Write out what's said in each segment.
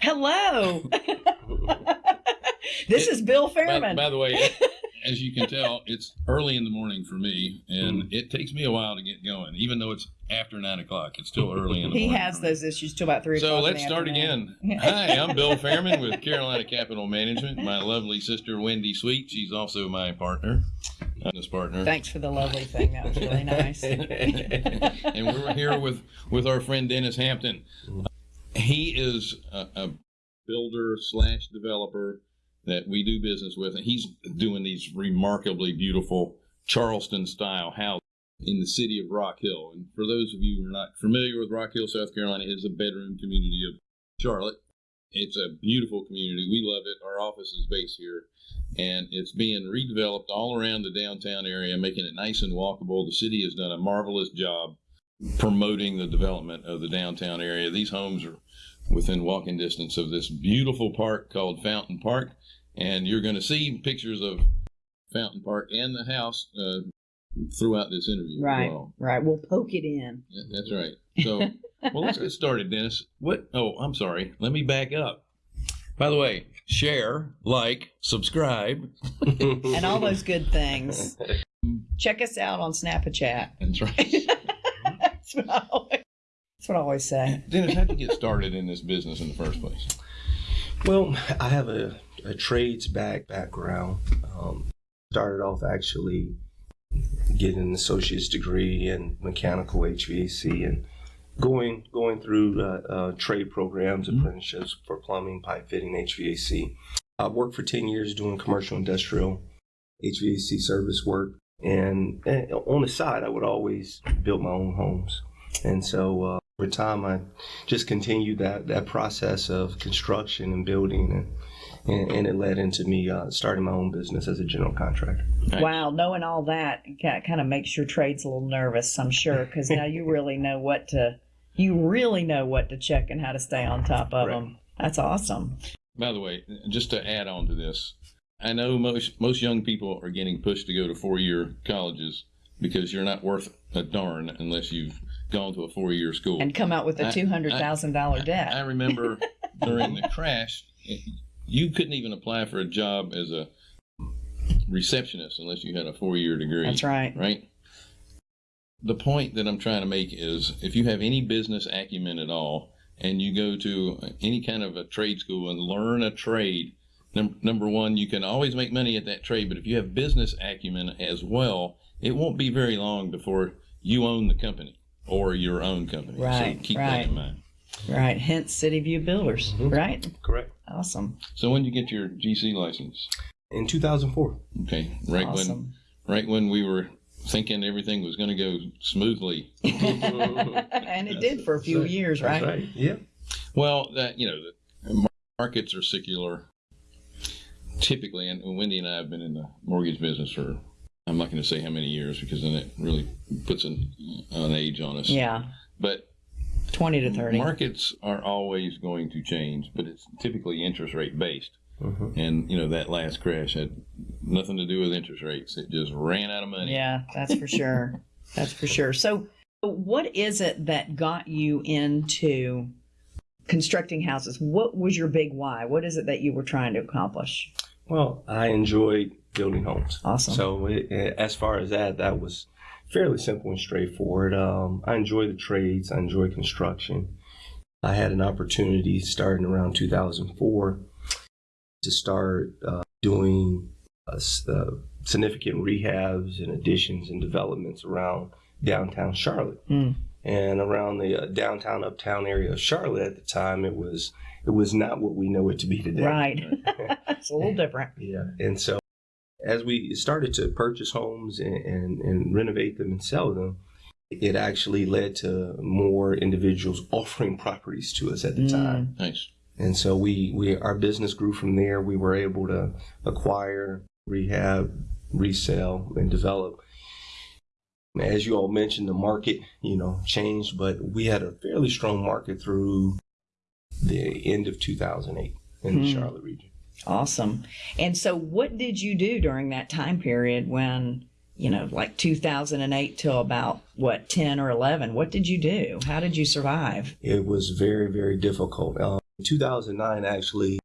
Hello. this is Bill Fairman. by the way, as you can tell, it's early in the morning for me, and Mm. it takes me a while to get going. Even though it's after nine o'clock, it's still early in the he morning. has those issues till about three So o'clock. let's the start afternoon. again. Hi, I'm Bill Fairman with Carolina Capital Management. My lovely sister Wendy Sweet. She's also my partner, business partner. Thanks for the lovely thing. That was really nice. and we're here with with our friend Dennis Hampton. He is a, a builder slash developer that we do business with, and he's doing these remarkably beautiful Charleston style houses in the city of Rock Hill. And for those of you who are not familiar with Rock Hill, South Carolina, is a bedroom community of Charlotte. It's a beautiful community. We love it. Our office is based here, and it's being redeveloped all around the downtown area, making it nice and walkable. The city has done a marvelous job promoting the development of the downtown area. These homes are within walking distance of this beautiful park called Fountain Park, and you're going to see pictures of Fountain Park and the house uh, throughout this interview. right, well. right. We'll poke it in. That's right. So, well, let's get started, Dennis. What? Oh, I'm sorry. Let me back up. By the way, share, like, subscribe. and all those good things. Check us out on Snapchat. That's right. That's what I always, what I always say. Dennis, how'd you get started in this business in the first place? Well, I have a, a trades back background. Um, started off actually getting an associate's degree in mechanical HVAC and going going through uh, uh, trade programs, apprenticeships for plumbing, pipe fitting, HVAC. I worked for ten years doing commercial industrial HVAC service work, and, and on the side, I would always build my own homes, and so. Uh, over time, I just continued that, that process of construction and building, and, and, and it led into me uh, starting my own business as a general contractor. Nice. Wow, knowing all that kind of makes your trades a little nervous, I'm sure, because now you really know what to, you really know what to check and how to stay on top of Right. them. That's awesome. By the way, just to add on to this, I know most most young people are getting pushed to go to four year colleges because you're not worth a darn unless you've gone to a four year school. And come out with a two hundred thousand dollar debt. I remember during the crash, you couldn't even apply for a job as a receptionist unless you had a four year degree. That's right. Right? The point that I'm trying to make is if you have any business acumen at all and you go to any kind of a trade school and learn a trade, num- number one, you can always make money at that trade, but if you have business acumen as well, it won't be very long before you own the company or your own company. Right, so keep right. that in mind. Right. Hence City View Builders. Mm-hmm. Right. Correct. Awesome. So when did you get your GC license? In 2004. Okay, right when right when we were thinking everything was going to go smoothly. and it did for a few right. years, That's right? right. Yeah. Well, that you know, the markets are secular. Typically, and Wendy and I have been in the mortgage business for I'm not going to say how many years because then it really puts an, an age on us. Yeah. But Twenty to thirty. markets are always going to change, but it's typically interest rate based. Mhm. And you know that last crash had nothing to do with interest rates. It just ran out of money. Yeah, that's for sure. that's for sure. So, what is it that got you into constructing houses? What was your big why? What is it that you were trying to accomplish? Well, I enjoyed building homes. Awesome. So it, as far as that, that was fairly simple and straightforward. Um, I enjoy the trades. I enjoy construction. I had an opportunity starting around 2004 to start uh, doing uh, uh, significant rehabs and additions and developments around downtown Charlotte. Mm. And around the uh, downtown uptown area of Charlotte at the time, it was it was not what we know it to be today. Right. it's a little different. Yeah. And so as we started to purchase homes and, and, and renovate them and sell them, it actually led to more individuals offering properties to us at the Mm. time. Nice. And so we, we our business grew from there. We were able to acquire, rehab, resell, and develop. As you all mentioned, the market, you know, changed, but we had a fairly strong market through the end of 2008 in the Hmm. Charlotte region. Awesome. And so, what did you do during that time period when, you know, like 2008 till about what, 10 or 11? What did you do? How did you survive? It was very, very difficult. Um, In 2009, actually,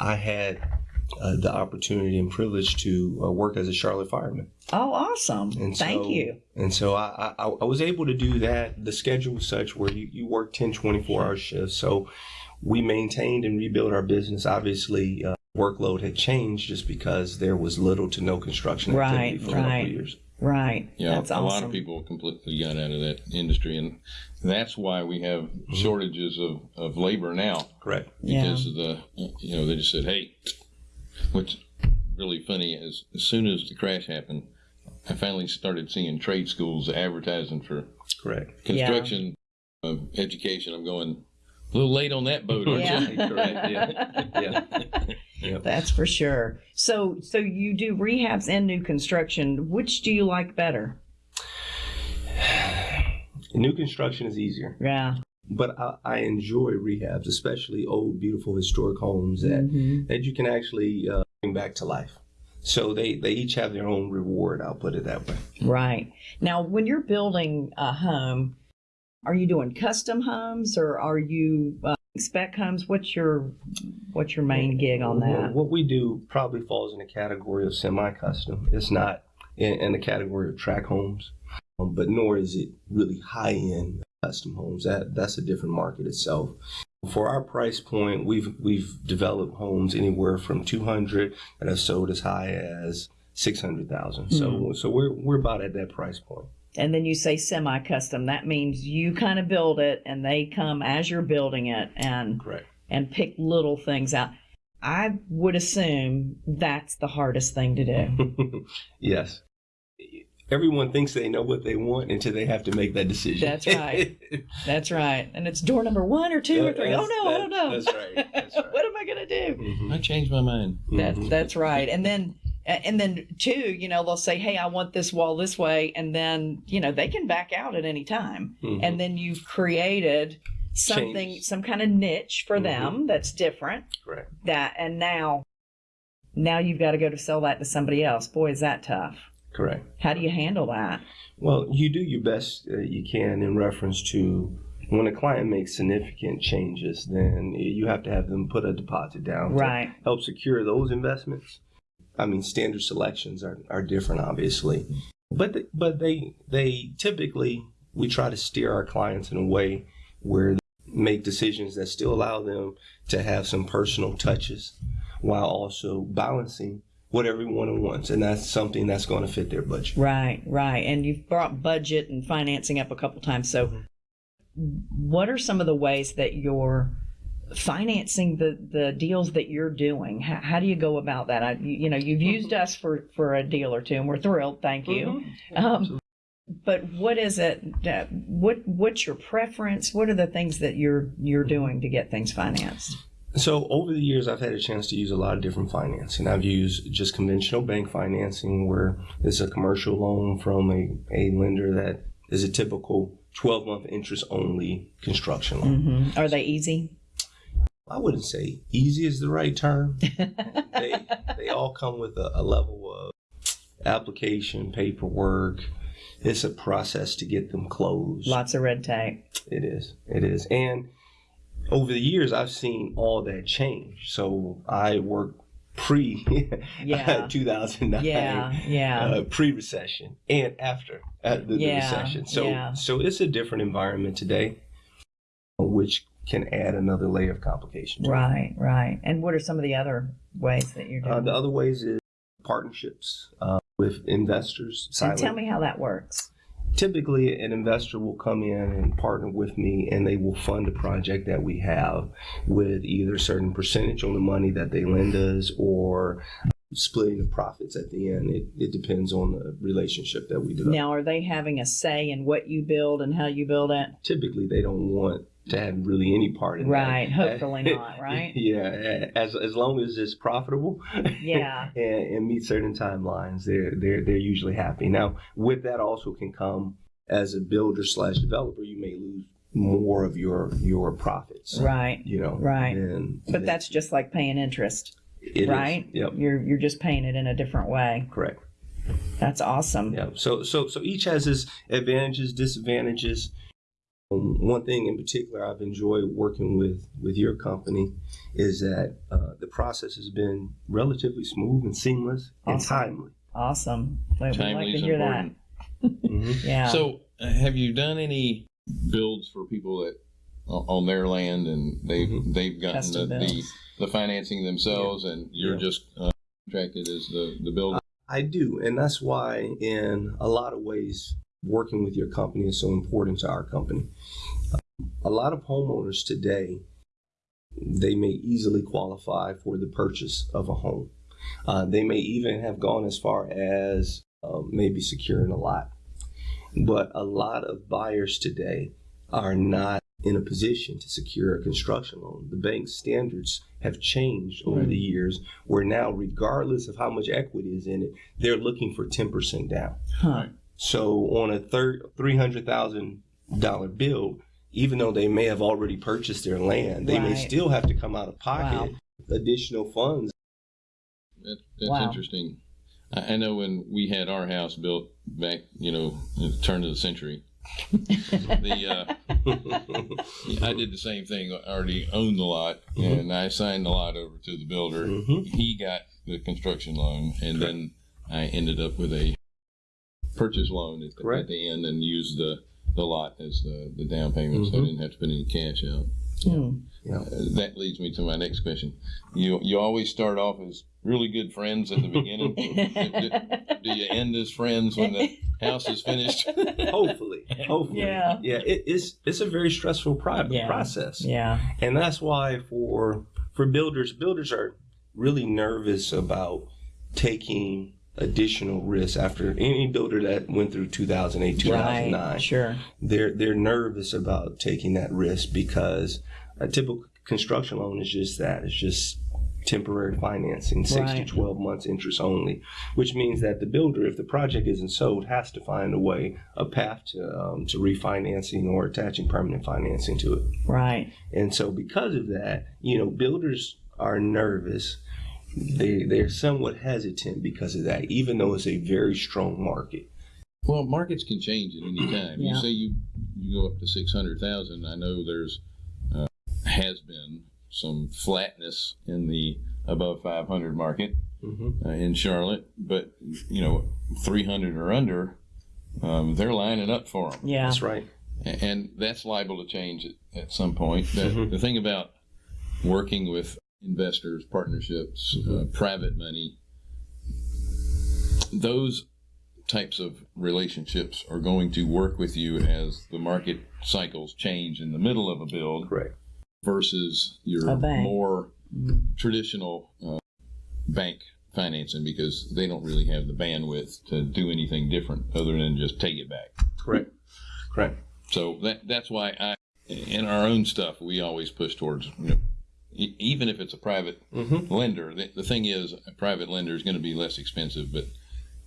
I had uh, the opportunity and privilege to uh, work as a Charlotte fireman. Oh, awesome. And Thank so- you. And so I, I, I was able to do that. The schedule was such where you, you work 10, 24 hour shifts. So we maintained and rebuilt our business. Obviously, uh, workload had changed just because there was little to no construction activity Right, for a couple of years. Right. Yeah, That's a awesome. lot of people completely got out of that industry, and that's why we have Mm-hmm. shortages of, of labor now Correct. Yeah. because of the you know they just said, hey, what's really funny is as soon as the crash happened, I finally started seeing trade schools advertising for Correct. construction uh, education. I'm going a little late on that boat, aren't Yeah. you? Correct. Yeah. Yeah. That's for sure. So, so you do rehabs and new construction. Which do you like better? New construction is easier, Yeah. But I, I enjoy rehabs, especially old, beautiful, historic homes that, Mhm. that you can actually uh, bring back to life. So they, they each have their own reward. I'll put it that way. Right. Now, when you're building a home, are you doing custom homes or are you uh, spec homes? What's your what's your main gig on that? What we do probably falls in the category of semi-custom. It's not in, in the category of tract homes, um, but nor is it really high-end custom homes. That that's a different market itself. For our price point, we've we've developed homes anywhere from 200 that have sold as high as 600,000. So hmm. so we're we're about at that price point. And then you say semi-custom. That means you kind of build it, and they come as you're building it and Correct. and pick little things out. I would assume that's the hardest thing to do. yes. Everyone thinks they know what they want until they have to make that decision. That's right. That's right. And it's door number one or two or three. Oh That's- no, oh that- no. that's right, that's right. what am I gonna do? Mhm. I changed my mind. That's Mhm. that's right. And then and then two, you know, they'll say, "Hey, I want this wall this way," and then you know they can back out at any time. Mhm. And then you've created something, Change. some kind of niche for Mhm. them that's different. Correct. That and now, now you've got to go to sell that to somebody else. Boy, is that tough. Correct. How do you handle that? Well, you do your best uh, you can in reference to when a client makes significant changes, then you have to have them put a deposit down to Right. help secure those investments. I mean, standard selections are, are different, obviously, but th- but they they typically we try to steer our clients in a way where they make decisions that still allow them to have some personal touches while also balancing what everyone wants, and that's something that's going to fit their budget. Right, right. And you've brought budget and financing up a couple times. So, mm-hmm. what are some of the ways that you're financing the, the deals that you're doing? How, how do you go about that? I, you, you know, you've mm-hmm. used us for, for a deal or two, and we're thrilled. Thank you. Mm-hmm. Um, but what is it? What What's your preference? What are the things that you're you're doing to get things financed? So over the years, I've had a chance to use a lot of different financing. I've used just conventional bank financing, where it's a commercial loan from a, a lender that is a typical 12 month interest only construction loan. hmm Are they easy? I wouldn't say easy is the right term. they, they all come with a, a level of application, paperwork. It's a process to get them closed. Lots of red tape. It is. It is. And over the years, I've seen all that change. So I work pre Yeah. 2009, Yeah, yeah. uh, pre recession, and after uh, the, the recession. So yeah. so it's a different environment today, which can add another layer of complication. to it. Right, right. And what are some of the other ways that you're doing? Uh, the other ways is partnerships uh, with investors. and tell me how that works. Typically an investor will come in and partner with me and they will fund a project that we have with either a certain percentage on the money that they lend us or splitting the profits at the end it, it depends on the relationship that we develop Now, are they having a say in what you build and how you build it? typically they don't want to have really any part in Right, that Right. hopefully not, right? yeah as, as long as it's profitable Yeah. and, and meet certain timelines, they're they're they're usually happy. Now, with that also can come as a builder slash developer, you may lose more of your your profits. Right. You know. Right. than- But than- that's just like paying interest, it is. right? Yep. You're you're just paying it in a different way. Correct. That's awesome. Yeah. So so so each has its advantages, disadvantages. Um, one thing in particular I've enjoyed working with with your company is that uh, the process has been relatively smooth and seamless and Awesome. timely. Awesome. Well, We'd like to is hear that. important. Mhm. Yeah. So, uh, have you done any builds for people that o- on their land and they've Mhm. they've gotten the, the the financing themselves, and you're Yeah. just uh, contracted as the the builder? I do, and that's why, in a lot of ways, working with your company is so important to our company. A lot of homeowners today, they may easily qualify for the purchase of a home. Uh, they may even have gone as far as uh, maybe securing a lot. But a lot of buyers today are not in a position to secure a construction loan. The bank standards have changed over the years, where now, regardless of how much equity is in it, they're looking for 10% down. Huh. So on a third $300,000 bill, even though they may have already purchased their land, they may still have to come out of pocket additional funds. That, that's Wow. interesting. I, I know when we had our house built back, you know, at the turn of the century, the uh, I did the same thing. I already owned the lot, Mhm. and I signed the lot over to the builder. Mhm. He got the construction loan, and then I ended up with a purchase loan at the, at the end, and used the the lot as the, the down payment, so I Mhm. didn't have to put any cash out. Yeah. Uh, that leads me to my next question. You you always start off as really good friends at the beginning. do, do you end as friends when the house is finished? Hopefully, hopefully, Yeah. yeah. It, it's it's a very stressful pri- Yeah. process, yeah. and that's why for for builders, builders are really nervous about taking additional risk after any builder that went through 2008 2009 Right. Sure. they're they're nervous about taking that risk because a typical construction loan is just that it's just temporary financing six Right. to 12 months interest only which means that the builder if the project isn't sold has to find a way a path to um, to refinancing or attaching permanent financing to it Right. and so because of that you know builders are nervous they they're somewhat hesitant because of that even though it's a very strong market Well, markets can change at any time. Yeah. You say you you go up to six hundred thousand. I know there's uh, has been some flatness in the above five hundred market hmm uh, in Charlotte, but you know, three hundred or under, um, they're lining up for them. Yeah. that's right and that's liable to change at, at some point. The, Mhm. the thing about working with investors, partnerships, uh, private money, those types of relationships are going to work with you as the market cycles change in the middle of a build correct. versus your more Mm. traditional uh, bank financing because they don't really have the bandwidth to do anything different other than just take it back. correct. Correct. So that that's why I, in our own stuff, we always push towards, you know, even if it's a private hmm lender. The, the thing is, a private lender is going to be less expensive, but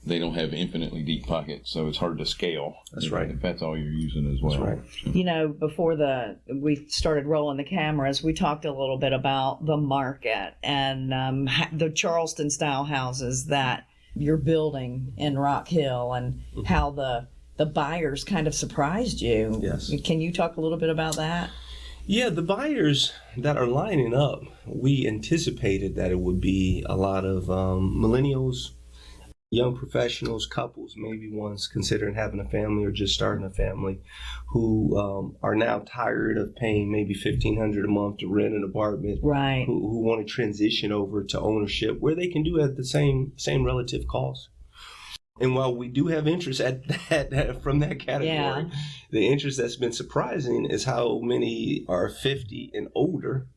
they don't have infinitely deep pockets, so it's hard to scale. That's if- right. If that's all you're using as well. That's right. You know, before the we started rolling the cameras, we talked a little bit about the market and um, the Charleston style houses that you're building in Rock Hill, and Mm-hmm. how the the buyers kind of surprised you. Yes. Can you talk a little bit about that? Yeah, the buyers that are lining up, we anticipated that it would be a lot of um, millennials, young professionals, couples, maybe ones considering having a family or just starting a family, who um, are now tired of paying maybe fifteen hundred a month to rent an apartment, Right. who, who want to transition over to ownership where they can do it at the same same relative cost. And while we do have interest at that from that category, Yeah. the interest that's been surprising is how many are 50 and older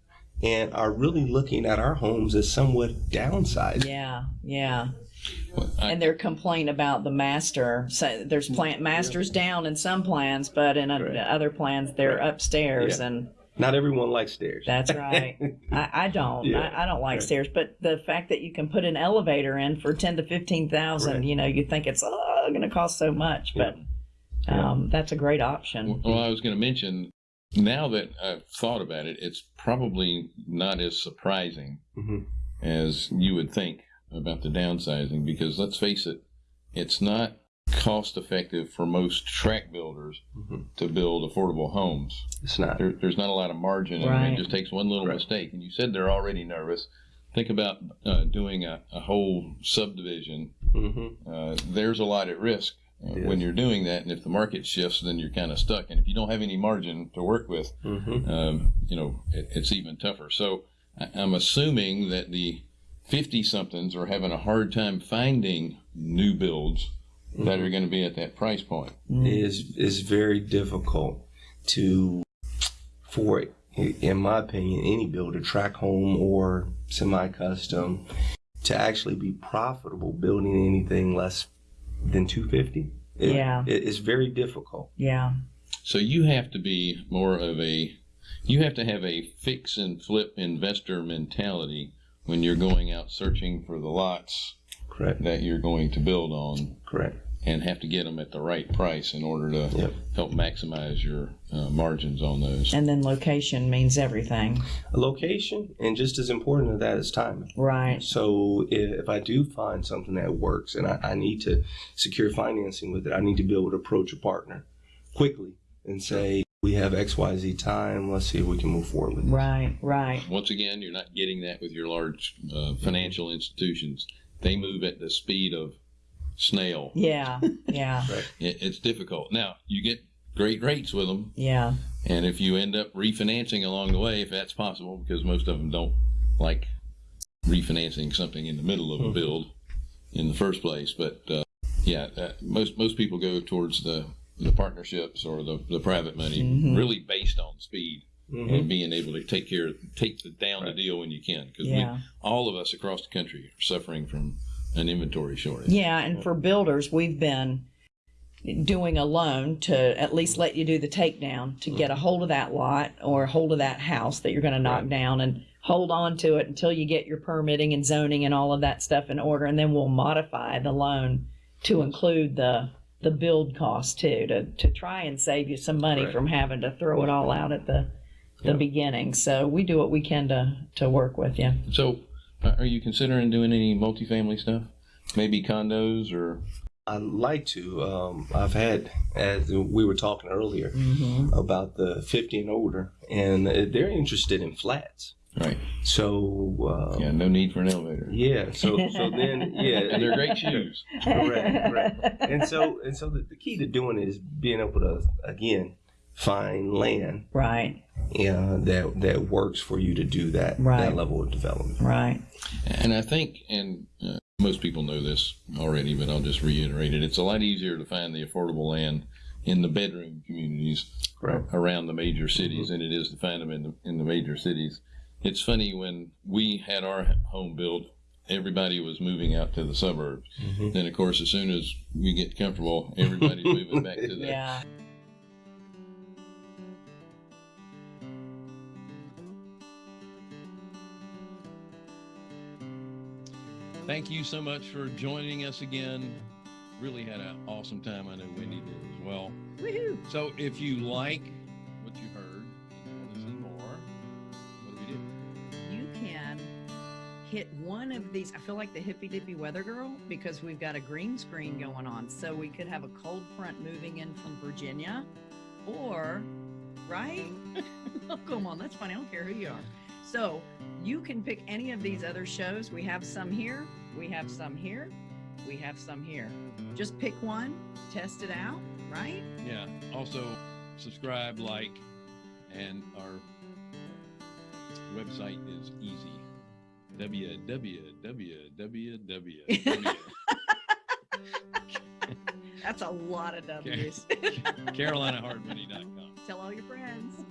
and are really looking at our homes as somewhat downsized. Yeah. Yeah. Well, I- And they're complaining about the master. So there's plant masters down in some plans, but in Right. other plans they're Right. upstairs, Yeah. and Not everyone likes stairs. that's right. I, I don't. Yeah. I, I don't like Right. stairs, but the fact that you can put an elevator in for ten to fifteen thousand, Right. you know, you think it's oh, going to cost so much, but um, that's a great option. Well, I was going to mention now that I've thought about it, it's probably not as surprising Mhm. as you would think about the downsizing because let's face it, it's not cost effective for most tract builders Mhm. to build affordable homes. It's not. There, there's not a lot of margin. in it. It just takes one little Right. mistake. And you said they're already nervous. Think about uh, doing a, a whole subdivision. hmm Uh, there's a lot at risk uh, when you're doing that. And if the market shifts, then you're kind of stuck. And if you don't have any margin to work with, hmm um, you know, it, it's even tougher. So I- I'm assuming that the 50 somethings are having a hard time finding new builds that are mm-hmm. going to be at that price point. Mm. is is very difficult to for it in my opinion any builder tract home or semi-custom to actually be profitable building anything less than 250 It- Yeah. it- it's very difficult Yeah. So you have to be more of a, you have to have a fix and flip investor mentality when you're going out searching for the lots correct that you're going to build on correct and have to get them at the right price in order to Yep. help maximize your uh, margins on those. And then location means everything. a location and just as important as that is timing Right. So if, if I do find something that works and I, I need to secure financing with it, I need to be able to approach a partner quickly and say, we have XYZ time. Let's see if we can move forward with it. Right. Right. Once again, you're not getting that with your large uh, financial institutions. They move at the speed of snail. Yeah. Yeah. It, it's difficult. Now, you get great rates with them, Yeah. and if you end up refinancing along the way, if that's possible, because most of them don't like refinancing something in the middle of a Mhm. build in the first place. But uh, yeah, uh, most most people go towards the the partnerships or the, the private money, Mhm. really based on speed Mhm. and being able to take care, take the, down Right. the deal when you can, because Yeah. all of us across the country are suffering from an inventory shortage. Yeah. And for builders, we've been doing a loan to at least let you do the takedown to get a hold of that lot or a hold of that house that you're going to knock Right. down and hold on to it until you get your permitting and zoning and all of that stuff in order. And then we'll modify the loan to include the the build cost too to, to try and save you some money Right. from having to throw it all out at the the Yeah. beginning. So we do what we can to to work with you. So, uh, are you considering doing any multifamily stuff? Maybe condos or I'd like to. Um, I've had, as we were talking earlier, Mm-hmm. about the 50 and older, and they're interested in flats. right? So, uh, Yeah, no need for an elevator. yeah. So, so then, yeah, And they're great shoes. Correct, correct. and so and so the, the key to doing it is being able to again find land Right. Yeah, that that works for you to do that Right. that level of development. Right. And I think, and uh, most people know this already, but I'll just reiterate it. It's a lot easier to find the affordable land in the bedroom communities Correct. around the major cities than it is to find them in the in the major cities. It's funny when we had our home built, everybody was moving out to the suburbs. Mhm. Then, of course, as soon as we get comfortable, everybody's moving back to the Yeah. Thank you so much for joining us again. Really had an awesome time. I know Wendy did as well. Woohoo. So if you like what you heard want to see more, what do we do? You can hit one of these. I feel like the hippy dippy weather girl because we've got a green screen going on. So we could have a cold front moving in from Virginia or, right? oh, come on. That's funny. I don't care who you are. So you can pick any of these other shows. We have some here, we have some here, we have some here. Just pick one, test it out, right? Yeah. Also, subscribe, like, and our website is easy. www. That's a lot of W's. CarolinaHardmoney.com. Tell all your friends.